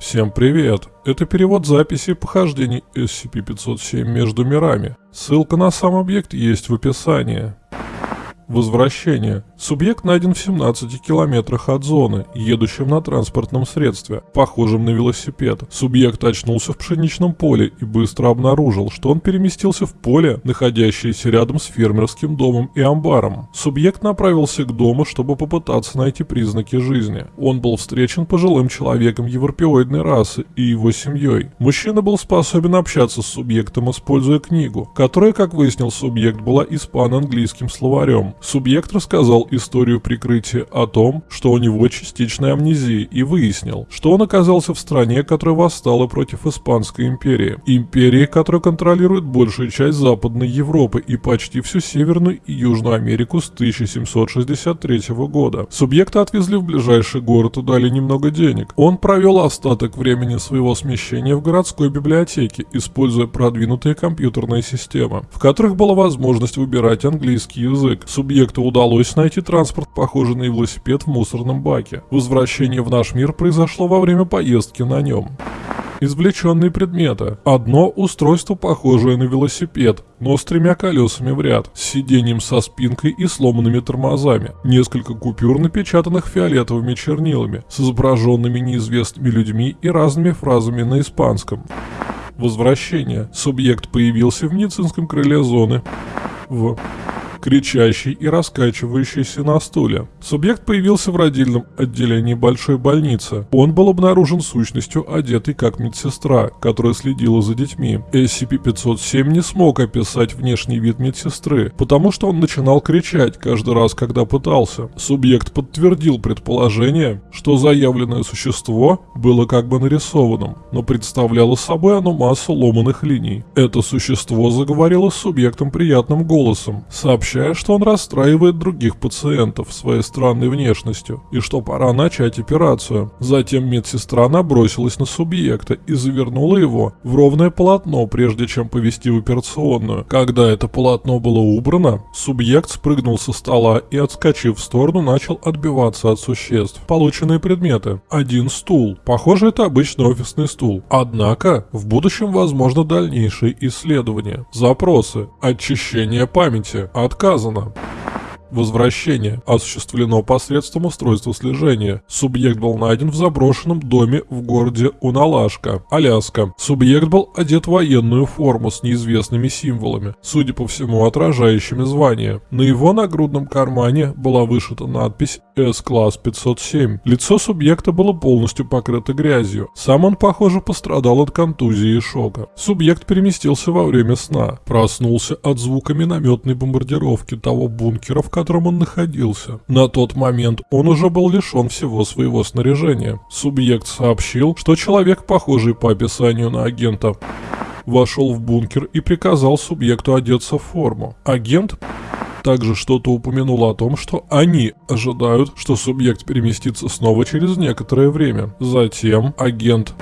Всем привет! Это перевод записи похождений SCP-507 между мирами. Ссылка на сам объект есть в описании. Возвращение. Субъект найден в 17 километрах от зоны, едущим на транспортном средстве, похожем на велосипед. Субъект очнулся в пшеничном поле и быстро обнаружил, что он переместился в поле, находящееся рядом с фермерским домом и амбаром. Субъект направился к дому, чтобы попытаться найти признаки жизни. Он был встречен пожилым человеком европеоидной расы и его семьей. Мужчина был способен общаться с субъектом, используя книгу, которая, как выяснил субъект, была испано-английским словарем. Субъект рассказал историю прикрытия о том, что у него частичная амнезия и выяснил, что он оказался в стране, которая восстала против Испанской империи. Империи, которая контролирует большую часть Западной Европы и почти всю Северную и Южную Америку с 1763 года. Субъекта отвезли в ближайший город и дали немного денег. Он провел остаток времени своего смещения в городской библиотеке, используя продвинутые компьютерные системы, в которых была возможность выбирать английский язык. Субъект субъекту удалось найти транспорт, похожий на велосипед в мусорном баке. Возвращение в наш мир произошло во время поездки на нем. Извлеченные предметы. Одно устройство, похожее на велосипед, но с тремя колесами в ряд, с сиденьем со спинкой и сломанными тормозами. Несколько купюр, напечатанных фиолетовыми чернилами, с изображенными неизвестными людьми и разными фразами на испанском. Возвращение. Субъект появился в медицинском крыле зоны. В кричащий и раскачивающийся на стуле. Субъект появился в родильном отделении большой больницы. Он был обнаружен сущностью, одетый как медсестра, которая следила за детьми. SCP-507 не смог описать внешний вид медсестры, потому что он начинал кричать каждый раз, когда пытался. Субъект подтвердил предположение, что заявленное существо было как бы нарисованным, но представляло собой оно массу ломаных линий. Это существо заговорило с субъектом приятным голосом, сообщая сообщая, что он расстраивает других пациентов своей странной внешностью и что пора начать операцию. Затем медсестра набросилась на субъекта и завернула его в ровное полотно, прежде чем повести в операционную. Когда это полотно было убрано, субъект спрыгнул со стола и, отскочив в сторону, начал отбиваться от существ. Полученные предметы. Один стул. Похоже, это обычный офисный стул. Однако, в будущем возможно дальнейшие исследования. Запросы. Очищение памяти. От отказано. Возвращение осуществлено посредством устройства слежения. Субъект был найден в заброшенном доме в городе Уналашка, Аляска. Субъект был одет в военную форму с неизвестными символами, судя по всему отражающими звание. На его нагрудном кармане была вышита надпись S-класс 507. Лицо субъекта было полностью покрыто грязью. Сам он, похоже, пострадал от контузии и шока. Субъект переместился во время сна. Проснулся от звука минометной бомбардировки того бункера, в котором он находился. На тот момент он уже был лишен всего своего снаряжения. Субъект сообщил, что человек, похожий по описанию на агента, вошел в бункер и приказал субъекту одеться в форму. Агент также что-то упомянул о том, что они ожидают, что субъект переместится снова через некоторое время. Затем агент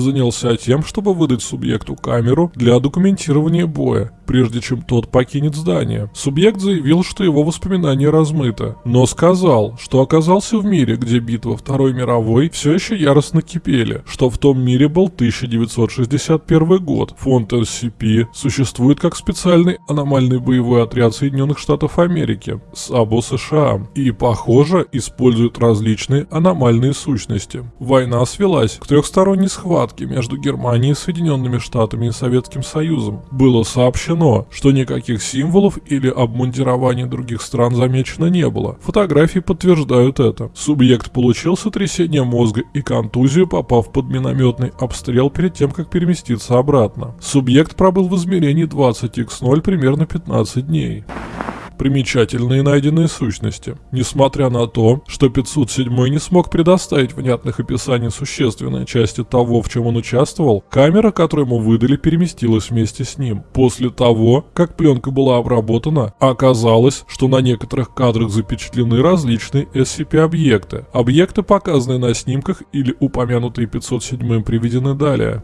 занялся тем, чтобы выдать субъекту камеру для документирования боя прежде чем тот покинет здание. Субъект заявил, что его воспоминания размыты, но сказал, что оказался в мире, где битва Второй мировой все еще яростно кипели, что в том мире был 1961 год. Фонд SCP существует как специальный аномальный боевой отряд Соединенных Штатов Америки, САБО США, и, похоже, использует различные аномальные сущности. Война свелась к трехсторонней схватке между Германией, Соединенными Штатами и Советским Союзом. Было сообщено что никаких символов или обмундирований других стран замечено не было. Фотографии подтверждают это. Субъект получил сотрясение мозга и контузию, попав под минометный обстрел перед тем, как переместиться обратно. Субъект пробыл в измерении 20x0 примерно 15 дней примечательные найденные сущности. Несмотря на то, что 507 не смог предоставить внятных описаний существенной части того, в чем он участвовал, камера, которую ему выдали, переместилась вместе с ним. После того, как пленка была обработана, оказалось, что на некоторых кадрах запечатлены различные SCP-объекты. Объекты, показанные на снимках или упомянутые 507 приведены далее.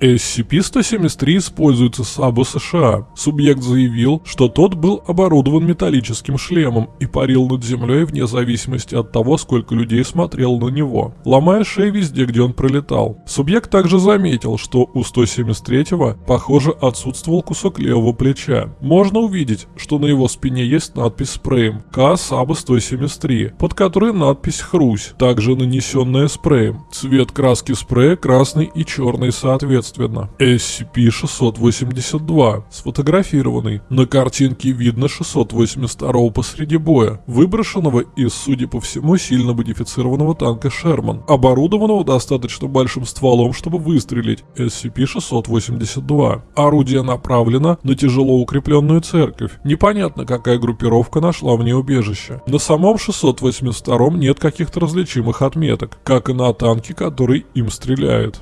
SCP-173 используется САБу США. Субъект заявил, что тот был оборудован металлическим шлемом и парил над землей вне зависимости от того, сколько людей смотрел на него, ломая шеи везде, где он пролетал. Субъект также заметил, что у 173-го, похоже, отсутствовал кусок левого плеча. Можно увидеть, что на его спине есть надпись спреем К САБа 173, под которой надпись Хрусь, также нанесенная спреем. Цвет краски спрея красный и черный соответственно. SCP-682, сфотографированный. На картинке видно 682 посреди боя, выброшенного из, судя по всему, сильно модифицированного танка Шерман, оборудованного достаточно большим стволом, чтобы выстрелить. SCP-682. Орудие направлено на тяжело укрепленную церковь. Непонятно, какая группировка нашла в ней убежище. На самом 682 нет каких-то различимых отметок, как и на танке, который им стреляет.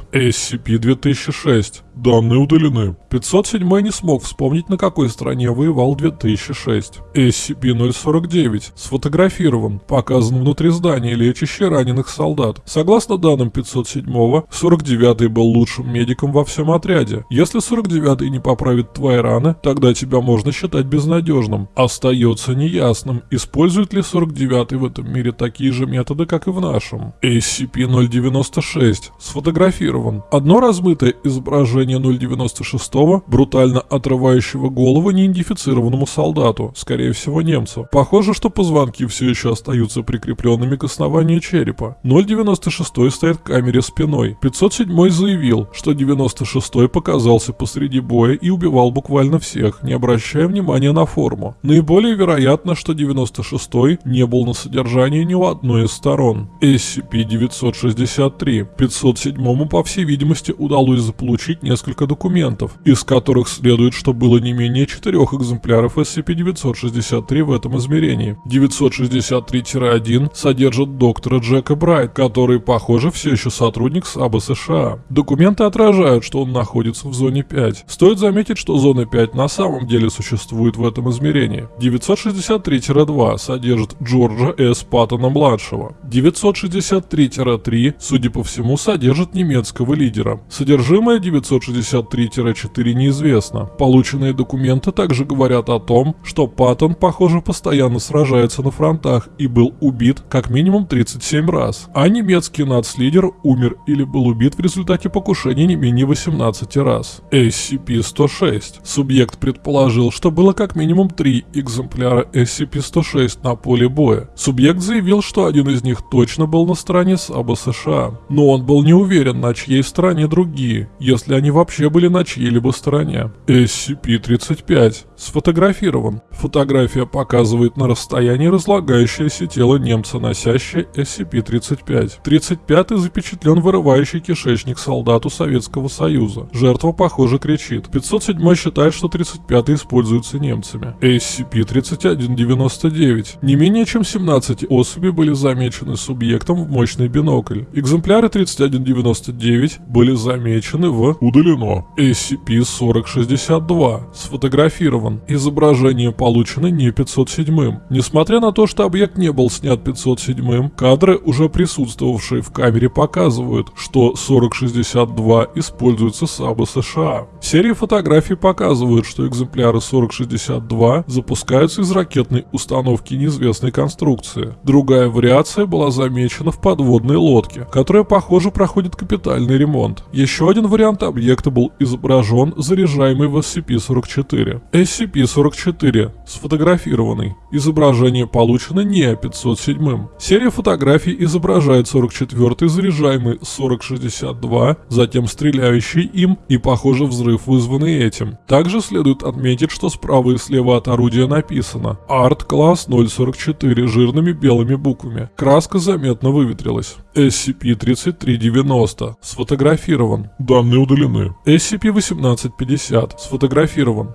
SCP-2006. Данные удалены. 507 не смог вспомнить, на какой стране воевал 2006. SCP-049 сфотографирован, показан внутри здания, лечащий раненых солдат. Согласно данным 507-го, 49-й был лучшим медиком во всем отряде. Если 49-й не поправит твои раны, тогда тебя можно считать безнадежным. Остается неясным, использует ли 49-й в этом мире такие же методы, как и в нашем. SCP-096 сфотографирован. Одно размытое изображение изображение 096 брутально отрывающего голову неидентифицированному солдату, скорее всего немцу. Похоже, что позвонки все еще остаются прикрепленными к основанию черепа. 096 стоит к камере спиной. 507 заявил, что 96 показался посреди боя и убивал буквально всех, не обращая внимания на форму. Наиболее вероятно, что 96 не был на содержании ни у одной из сторон. SCP-963. 507 по всей видимости удалось заполучить несколько документов, из которых следует, что было не менее четырех экземпляров SCP-963 в этом измерении. 963-1 содержит доктора Джека Брайт, который, похоже, все еще сотрудник САБа США. Документы отражают, что он находится в зоне 5. Стоит заметить, что зона 5 на самом деле существует в этом измерении. 963-2 содержит Джорджа С. Паттона-младшего. 963-3, судя по всему, содержит немецкого лидера. Содержимое 963 963-4 неизвестно. Полученные документы также говорят о том, что Паттон, похоже, постоянно сражается на фронтах и был убит как минимум 37 раз, а немецкий нацлидер умер или был убит в результате покушения не менее 18 раз. SCP-106. Субъект предположил, что было как минимум три экземпляра SCP-106 на поле боя. Субъект заявил, что один из них точно был на стороне САБа США, но он был не уверен, на чьей стороне другие, если они вообще были на чьей-либо стороне. SCP-35 сфотографирован. Фотография показывает на расстоянии разлагающееся тело немца, носящее SCP-35. 35-й запечатлен вырывающий кишечник солдату Советского Союза. Жертва, похоже, кричит. 507 считает, что 35-й используется немцами. SCP-3199. Не менее чем 17 особей были замечены субъектом в мощный бинокль. Экземпляры 3199 были замечены в удалено. SCP-4062 сфотографирован. Изображение получено не 507-м. Несмотря на то, что объект не был снят 507-м, кадры, уже присутствовавшие в камере, показывают, что 4062 используется САБа США. Серии фотографий показывают, что экземпляры 4062 запускаются из ракетной установки неизвестной конструкции. Другая вариация была замечена в подводной лодке, которая, похоже, проходит капитальный ремонт. Еще один вариант объекта был изображен заряжаемый в SCP-44. SCP-44 сфотографированный. Изображение получено не 507. Серия фотографий изображает 44-й заряжаемый 4062, затем стреляющий им и, похоже, взрыв вызванный этим. Также следует отметить, что справа и слева от орудия написано «Арт класс 044» жирными белыми буквами. Краска заметно выветрилась. SCP-3390 сфотографирован. Данные удалены. SCP-1850 сфотографирован.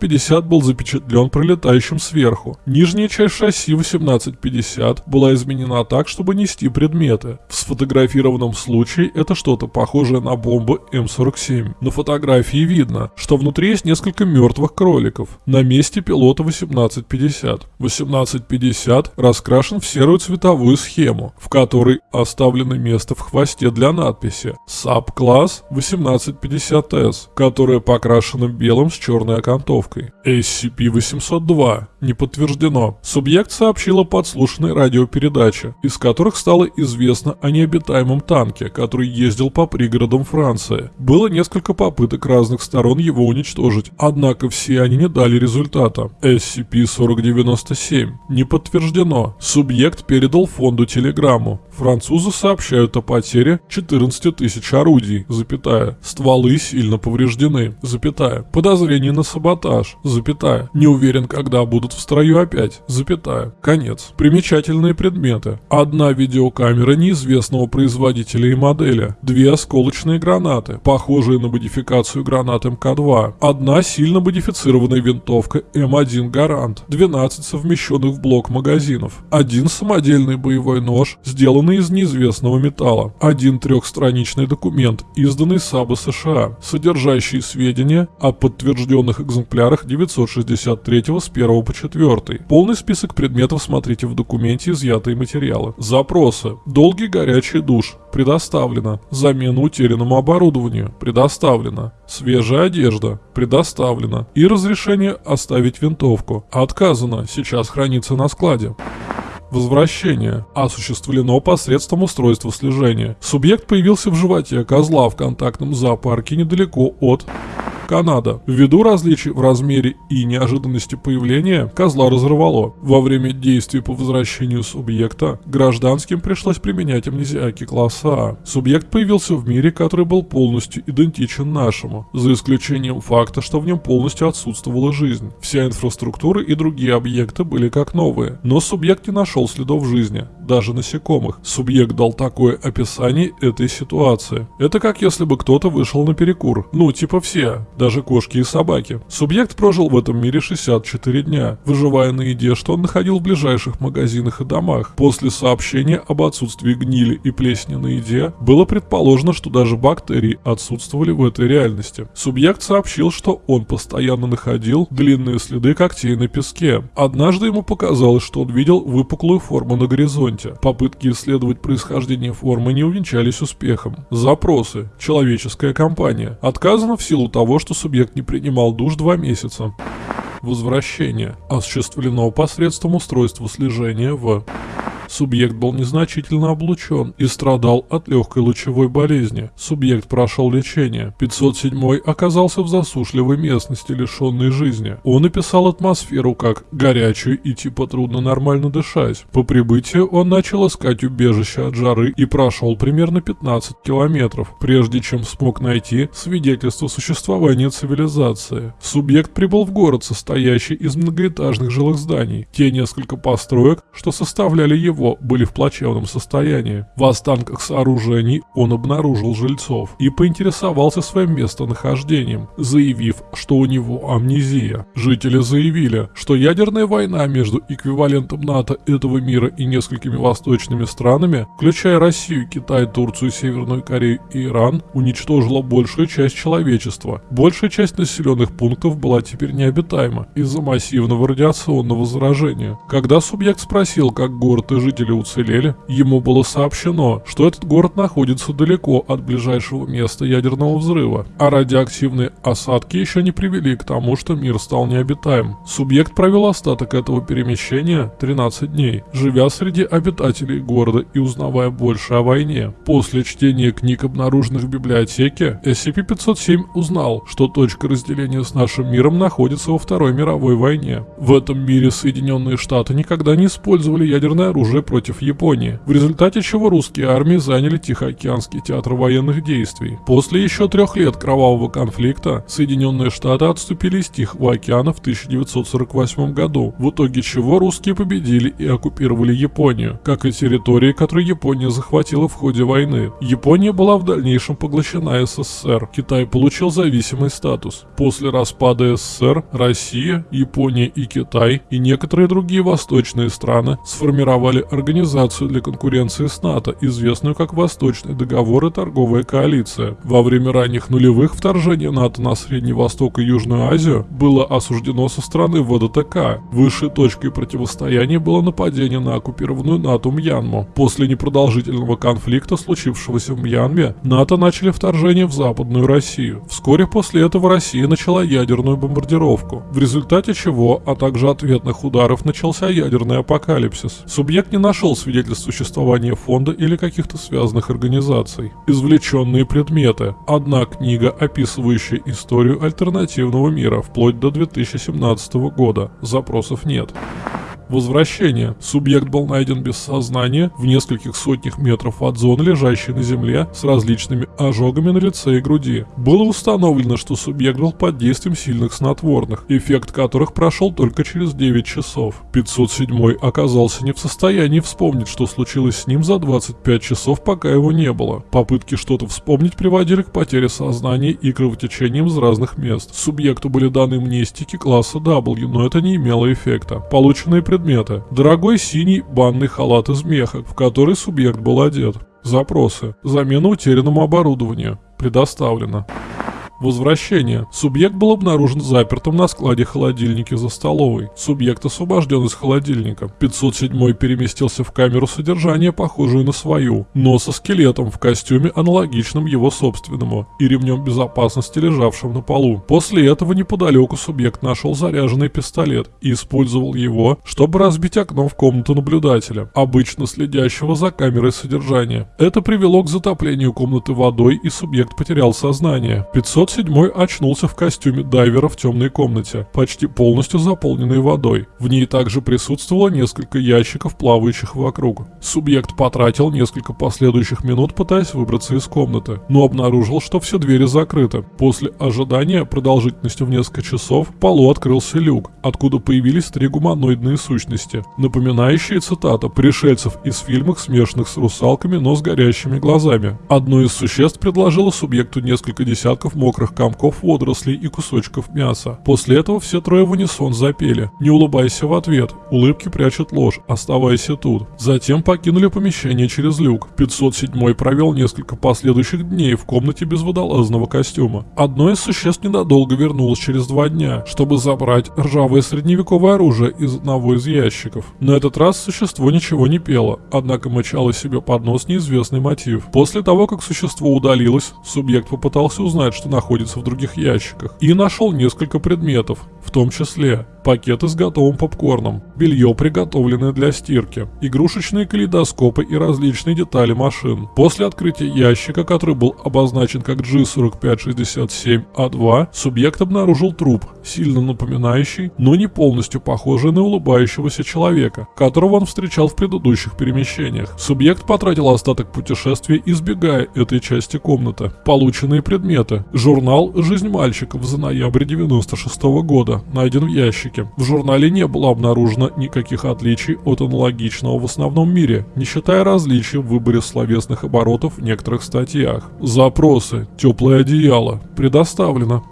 1850 был запечатлен пролетающим сверху. Нижняя часть шасси 1850 была изменена так, чтобы нести предметы. В сфотографированном случае это что-то похожее на бомбу М47. На фотографии видно, что внутри есть несколько мертвых кроликов. На месте пилота 1850. 1850 раскрашен в серую цветовую схему, в которой оставлено место в хвосте для надписи «САП-класс 1850С», которая покрашена белым с черной окантовкой. SCP-802 не подтверждено. Субъект сообщил о подслушанной радиопередаче, из которых стало известно о необитаемом танке, который ездил по пригородам Франции. Было несколько попыток разных сторон его уничтожить, однако все они не дали результата. SCP-4097 не подтверждено. Субъект передал фонду телеграмму. Французы сообщают о потере 14 тысяч орудий, запятая. Стволы сильно повреждены, запятая. Подозрение на саботаж, запятая. Не уверен, когда будут в строю опять, запятая. Конец. Примечательные предметы. Одна видеокамера неизвестного производителя и модели. Две осколочные гранаты, похожие на модификацию гранат МК-2. Одна сильно модифицированная винтовка М1 Гарант. 12 совмещенных в блок магазинов. Один самодельный боевой нож, сделанный из неизвестного металла. Один трехстраничный документ, изданный САБа США, содержащий сведения о подтвержденных экземплярах 963 с 1 по 4. Полный список предметов смотрите в документе изъятые материалы. Запросы. Долгий горячий душ. Предоставлено. Замена утерянному оборудованию. Предоставлено. Свежая одежда. Предоставлено. И разрешение оставить винтовку. Отказано. Сейчас хранится на складе. Возвращение осуществлено посредством устройства слежения. Субъект появился в животе козла в контактном зоопарке недалеко от Канада. Ввиду различий в размере и неожиданности появления, козла разорвало. Во время действий по возвращению субъекта гражданским пришлось применять амнезиаки класса А. Субъект появился в мире, который был полностью идентичен нашему, за исключением факта, что в нем полностью отсутствовала жизнь. Вся инфраструктура и другие объекты были как новые, но субъект не нашел следов жизни, даже насекомых. Субъект дал такое описание этой ситуации. Это как если бы кто-то вышел на перекур. Ну, типа все даже кошки и собаки. Субъект прожил в этом мире 64 дня, выживая на еде, что он находил в ближайших магазинах и домах. После сообщения об отсутствии гнили и плесени на еде, было предположено, что даже бактерии отсутствовали в этой реальности. Субъект сообщил, что он постоянно находил длинные следы когтей на песке. Однажды ему показалось, что он видел выпуклую форму на горизонте. Попытки исследовать происхождение формы не увенчались успехом. Запросы. Человеческая компания. Отказано в силу того, что что субъект не принимал душ два месяца. Возвращение осуществлено посредством устройства слежения в Субъект был незначительно облучен и страдал от легкой лучевой болезни. Субъект прошел лечение. 507 оказался в засушливой местности, лишенной жизни. Он описал атмосферу как горячую и типа трудно нормально дышать. По прибытию он начал искать убежище от жары и прошел примерно 15 километров, прежде чем смог найти свидетельство существования цивилизации. Субъект прибыл в город, состоящий из многоэтажных жилых зданий. Те несколько построек, что составляли его его были в плачевном состоянии. В останках сооружений он обнаружил жильцов и поинтересовался своим местонахождением, заявив, что у него амнезия. Жители заявили, что ядерная война между эквивалентом НАТО этого мира и несколькими восточными странами, включая Россию, Китай, Турцию, Северную Корею и Иран, уничтожила большую часть человечества. Большая часть населенных пунктов была теперь необитаема из-за массивного радиационного заражения. Когда субъект спросил, как город и жители уцелели, ему было сообщено, что этот город находится далеко от ближайшего места ядерного взрыва, а радиоактивные осадки еще не привели к тому, что мир стал необитаем. Субъект провел остаток этого перемещения 13 дней, живя среди обитателей города и узнавая больше о войне. После чтения книг, обнаруженных в библиотеке, SCP-507 узнал, что точка разделения с нашим миром находится во Второй мировой войне. В этом мире Соединенные Штаты никогда не использовали ядерное оружие войны против Японии, в результате чего русские армии заняли Тихоокеанский театр военных действий. После еще трех лет кровавого конфликта Соединенные Штаты отступили из Тихого океана в 1948 году, в итоге чего русские победили и оккупировали Японию, как и территории, которые Япония захватила в ходе войны. Япония была в дальнейшем поглощена СССР, Китай получил зависимый статус. После распада СССР Россия, Япония и Китай и некоторые другие восточные страны сформировали создали организацию для конкуренции с НАТО, известную как Восточный договор и торговая коалиция. Во время ранних нулевых вторжение НАТО на Средний Восток и Южную Азию было осуждено со стороны ВДТК. Высшей точкой противостояния было нападение на оккупированную НАТО Мьянму. После непродолжительного конфликта, случившегося в Мьянме, НАТО начали вторжение в Западную Россию. Вскоре после этого Россия начала ядерную бомбардировку, в результате чего, а также ответных ударов начался ядерный апокалипсис. Субъект не нашел свидетельств существования фонда или каких-то связанных организаций. Извлеченные предметы. Одна книга, описывающая историю альтернативного мира вплоть до 2017 года. Запросов нет. Возвращение. Субъект был найден без сознания в нескольких сотнях метров от зоны, лежащей на земле, с различными ожогами на лице и груди. Было установлено, что субъект был под действием сильных снотворных, эффект которых прошел только через 9 часов. 507 оказался не в состоянии вспомнить, что случилось с ним за 25 часов, пока его не было. Попытки что-то вспомнить приводили к потере сознания и кровотечениям из разных мест. Субъекту были даны мнестики класса W, но это не имело эффекта. Полученные предметы предмета. Дорогой синий банный халат из меха, в который субъект был одет. Запросы. Замена утерянному оборудованию. Предоставлено. Возвращение. Субъект был обнаружен запертым на складе холодильника за столовой. Субъект освобожден из холодильника. 507 переместился в камеру содержания, похожую на свою, но со скелетом в костюме, аналогичном его собственному, и ремнем безопасности, лежавшим на полу. После этого неподалеку субъект нашел заряженный пистолет и использовал его, чтобы разбить окно в комнату наблюдателя, обычно следящего за камерой содержания. Это привело к затоплению комнаты водой и субъект потерял сознание. 500 седьмой очнулся в костюме дайвера в темной комнате, почти полностью заполненной водой. В ней также присутствовало несколько ящиков, плавающих вокруг. Субъект потратил несколько последующих минут, пытаясь выбраться из комнаты, но обнаружил, что все двери закрыты. После ожидания продолжительностью в несколько часов в полу открылся люк, откуда появились три гуманоидные сущности, напоминающие, цитата, пришельцев из фильмов, смешанных с русалками, но с горящими глазами. Одно из существ предложило субъекту несколько десятков мокрых мокрых комков водорослей и кусочков мяса. После этого все трое в унисон запели. Не улыбайся в ответ, улыбки прячут ложь, оставайся тут. Затем покинули помещение через люк. 507 провел несколько последующих дней в комнате без водолазного костюма. Одно из существ ненадолго вернулось через два дня, чтобы забрать ржавое средневековое оружие из одного из ящиков. На этот раз существо ничего не пело, однако мычало себе под нос неизвестный мотив. После того, как существо удалилось, субъект попытался узнать, что находится находится в других ящиках, и нашел несколько предметов, в том числе пакеты с готовым попкорном, белье, приготовленное для стирки, игрушечные калейдоскопы и различные детали машин. После открытия ящика, который был обозначен как G4567A2, субъект обнаружил труп, сильно напоминающий, но не полностью похожий на улыбающегося человека, которого он встречал в предыдущих перемещениях. Субъект потратил остаток путешествия, избегая этой части комнаты. Полученные предметы. Журнал «Жизнь мальчиков» за ноябрь 96 года найден в ящике ящике. В журнале не было обнаружено никаких отличий от аналогичного в основном мире, не считая различий в выборе словесных оборотов в некоторых статьях. Запросы. Теплое одеяло. Предоставлено.